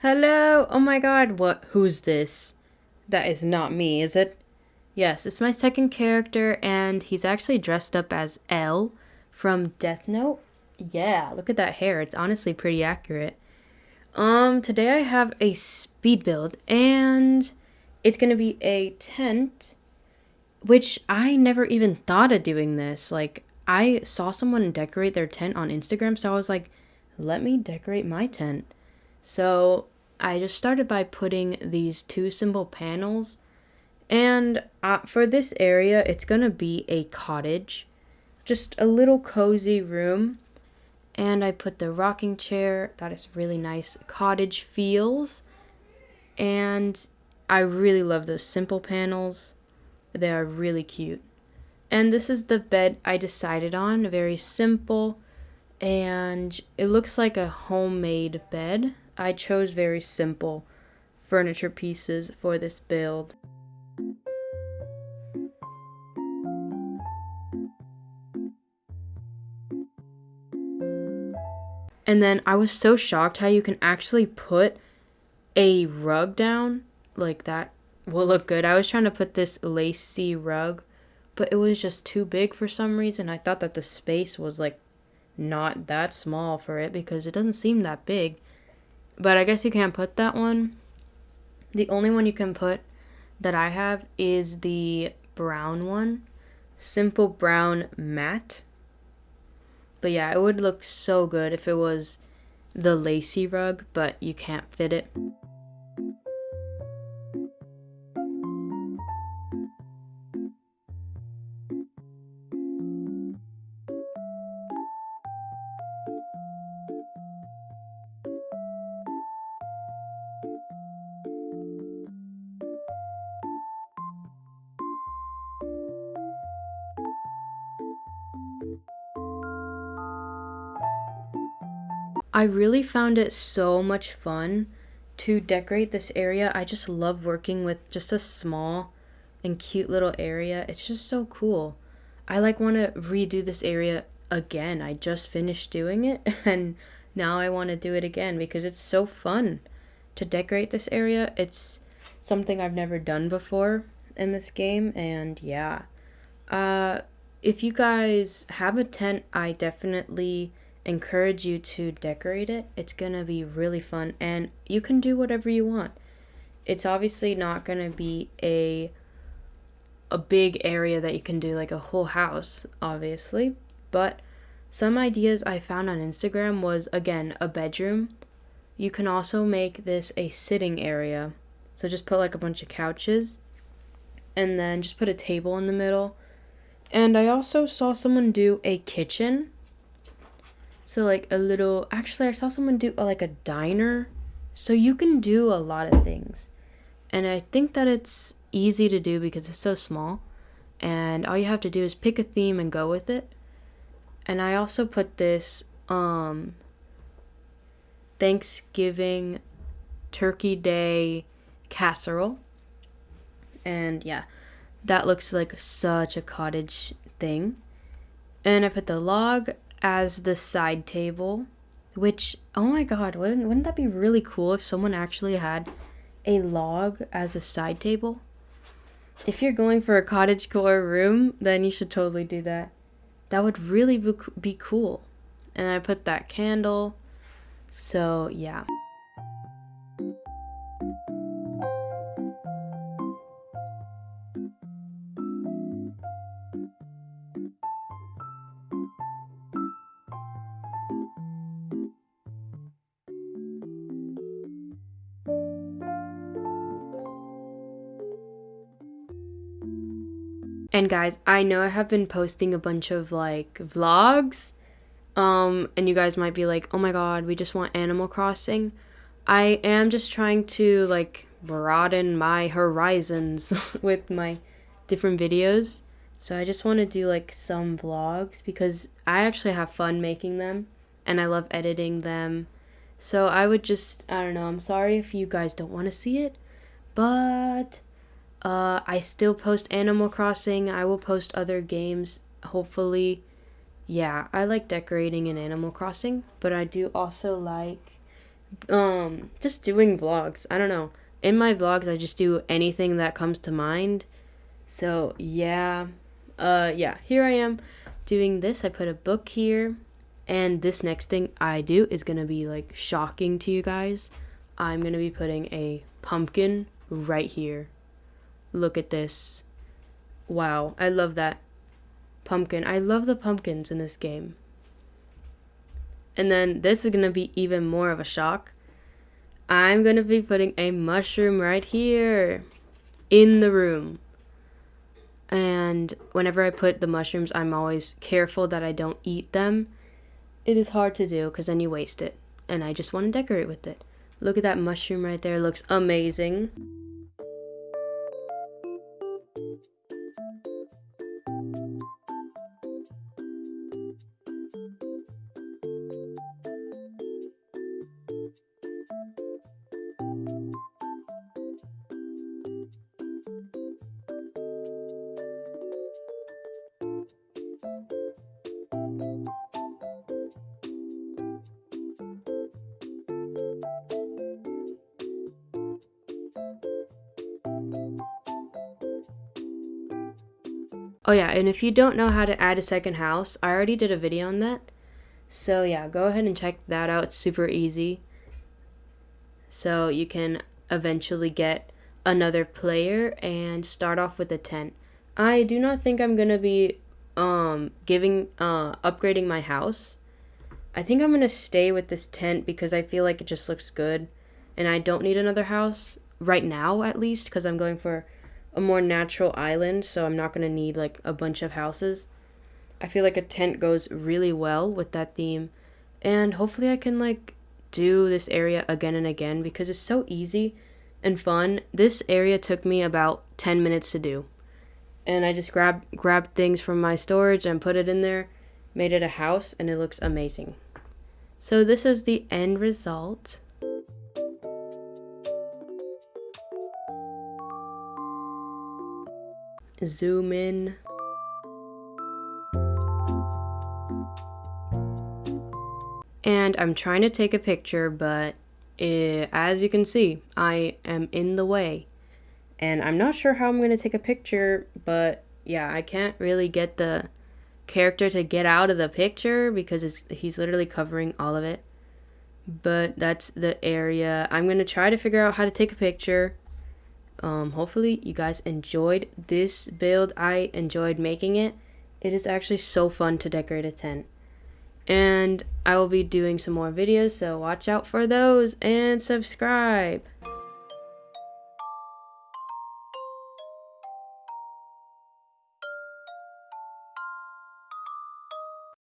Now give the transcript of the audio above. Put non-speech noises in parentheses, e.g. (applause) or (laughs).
Hello! Oh my god, what? Who's this? That is not me, is it? Yes, it's my second character, and he's actually dressed up as L from Death Note. Yeah, look at that hair. It's honestly pretty accurate. Um, today I have a speed build, and it's gonna be a tent, which I never even thought of doing this. Like, I saw someone decorate their tent on Instagram, so I was like, let me decorate my tent. So I just started by putting these two simple panels. And uh, for this area, it's going to be a cottage. Just a little cozy room. And I put the rocking chair. That is really nice cottage feels. And I really love those simple panels. They are really cute. And this is the bed I decided on. Very simple. And it looks like a homemade bed. I chose very simple furniture pieces for this build. And then I was so shocked how you can actually put a rug down like that will look good. I was trying to put this lacy rug, but it was just too big for some reason. I thought that the space was like not that small for it because it doesn't seem that big. But I guess you can't put that one. The only one you can put that I have is the brown one. Simple brown mat. But yeah, it would look so good if it was the lacy rug, but you can't fit it. I really found it so much fun to decorate this area. I just love working with just a small and cute little area. It's just so cool. I like want to redo this area again. I just finished doing it (laughs) and now I want to do it again because it's so fun to decorate this area. It's something I've never done before in this game and yeah. Uh if you guys have a tent, I definitely encourage you to decorate it. It's going to be really fun and you can do whatever you want. It's obviously not going to be a a big area that you can do like a whole house, obviously, but some ideas I found on Instagram was again a bedroom. You can also make this a sitting area. So just put like a bunch of couches and then just put a table in the middle. And I also saw someone do a kitchen so like a little actually I saw someone do uh, like a diner. So you can do a lot of things. And I think that it's easy to do because it's so small. And all you have to do is pick a theme and go with it. And I also put this um Thanksgiving Turkey Day casserole. And yeah, that looks like such a cottage thing. And I put the log as the side table, which, oh my god, wouldn't, wouldn't that be really cool if someone actually had a log as a side table? If you're going for a cottage core room, then you should totally do that. That would really be cool. And I put that candle. So, yeah. And guys, I know I have been posting a bunch of like vlogs. Um, and you guys might be like, oh my god, we just want Animal Crossing. I am just trying to like broaden my horizons (laughs) with my different videos. So I just want to do like some vlogs because I actually have fun making them and I love editing them. So I would just, I don't know, I'm sorry if you guys don't want to see it, but uh, I still post Animal Crossing. I will post other games, hopefully. Yeah, I like decorating in Animal Crossing, but I do also like um just doing vlogs. I don't know. In my vlogs I just do anything that comes to mind. So, yeah. Uh yeah, here I am doing this. I put a book here and this next thing I do is going to be like shocking to you guys. I'm going to be putting a pumpkin right here. Look at this. Wow, I love that pumpkin. I love the pumpkins in this game. And then this is going to be even more of a shock. I'm going to be putting a mushroom right here in the room. And whenever I put the mushrooms, I'm always careful that I don't eat them. It is hard to do because then you waste it. And I just want to decorate with it. Look at that mushroom right there. It looks amazing. Oh yeah, and if you don't know how to add a second house, I already did a video on that. So yeah, go ahead and check that out. It's super easy. So you can eventually get another player and start off with a tent. I do not think I'm going to be um giving uh upgrading my house. I think I'm going to stay with this tent because I feel like it just looks good and I don't need another house right now at least because I'm going for a more natural island, so I'm not going to need like a bunch of houses. I feel like a tent goes really well with that theme. And hopefully I can like do this area again and again because it's so easy and fun. This area took me about 10 minutes to do. And I just grabbed grabbed things from my storage and put it in there, made it a house and it looks amazing. So this is the end result. Zoom in. And I'm trying to take a picture, but it, as you can see, I am in the way. And I'm not sure how I'm going to take a picture, but yeah, I can't really get the character to get out of the picture because he's literally covering all of it. But that's the area. I'm going to try to figure out how to take a picture um, hopefully you guys enjoyed this build. I enjoyed making it. It is actually so fun to decorate a tent. And I will be doing some more videos, so watch out for those and subscribe.